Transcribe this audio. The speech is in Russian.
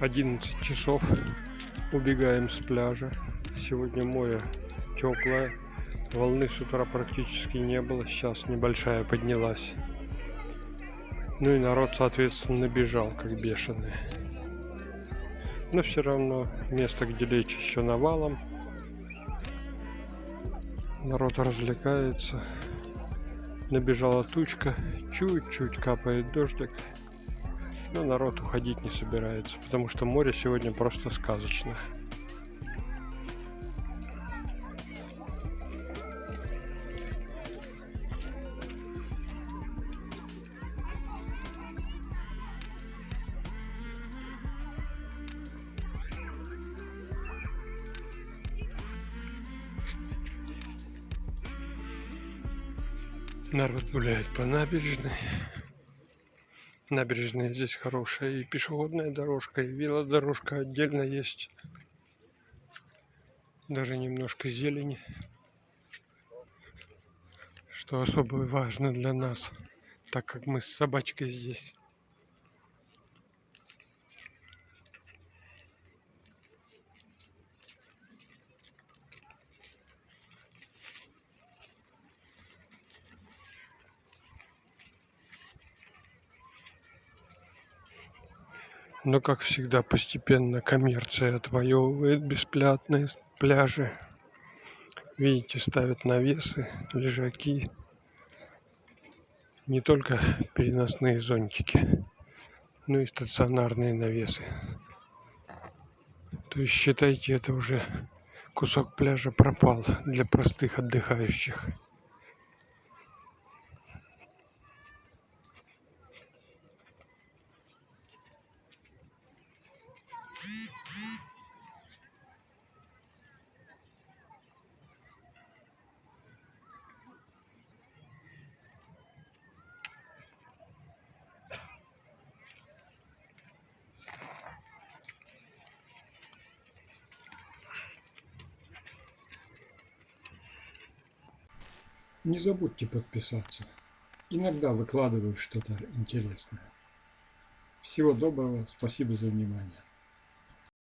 11 часов. Убегаем с пляжа. Сегодня море теплое. Волны с утра практически не было. Сейчас небольшая поднялась. Ну и народ, соответственно, набежал, как бешеный. Но все равно место, где лечь еще навалом. Народ развлекается. Набежала тучка. Чуть-чуть капает дождик. Но народ уходить не собирается, потому что море сегодня просто сказочное. Народ гуляет по набережной. Набережная здесь хорошая. И пешеходная дорожка, и велодорожка отдельно есть. Даже немножко зелени. Что особо важно для нас, так как мы с собачкой здесь. Но, как всегда, постепенно коммерция отвоевывает бесплатные пляжи. Видите, ставят навесы, лежаки. Не только переносные зонтики, но и стационарные навесы. То есть считайте, это уже кусок пляжа пропал для простых отдыхающих. Не забудьте подписаться. Иногда выкладываю что-то интересное. Всего доброго, спасибо за внимание.